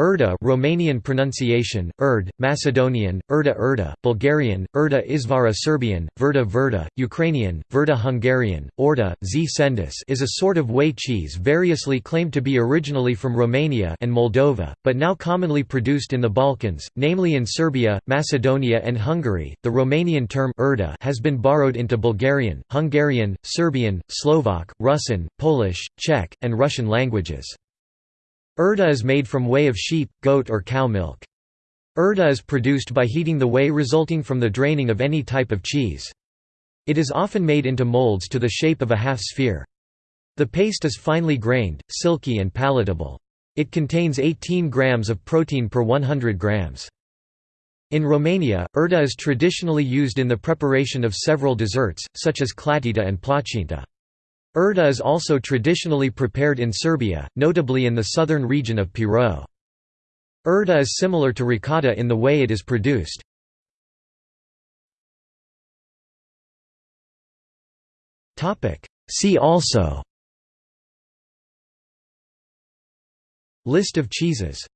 Urda Romanian pronunciation, Urd, Macedonian, Urda Urda, Bulgarian, Urda Izvara Serbian, Verda Verda, Ukrainian, Verda Hungarian, Orda, Z Sendis is a sort of whey cheese variously claimed to be originally from Romania and Moldova, but now commonly produced in the Balkans, namely in Serbia, Macedonia and Hungary. The Romanian term Urda has been borrowed into Bulgarian, Hungarian, Serbian, Slovak, Russian, Polish, Czech, and Russian languages. Urda is made from whey of sheep, goat or cow milk. Urda is produced by heating the whey resulting from the draining of any type of cheese. It is often made into molds to the shape of a half-sphere. The paste is finely grained, silky and palatable. It contains 18 grams of protein per 100 grams. In Romania, urda is traditionally used in the preparation of several desserts, such as clatita and placinta. Urda is also traditionally prepared in Serbia, notably in the southern region of Pirot. Urda is similar to ricotta in the way it is produced. See also List of cheeses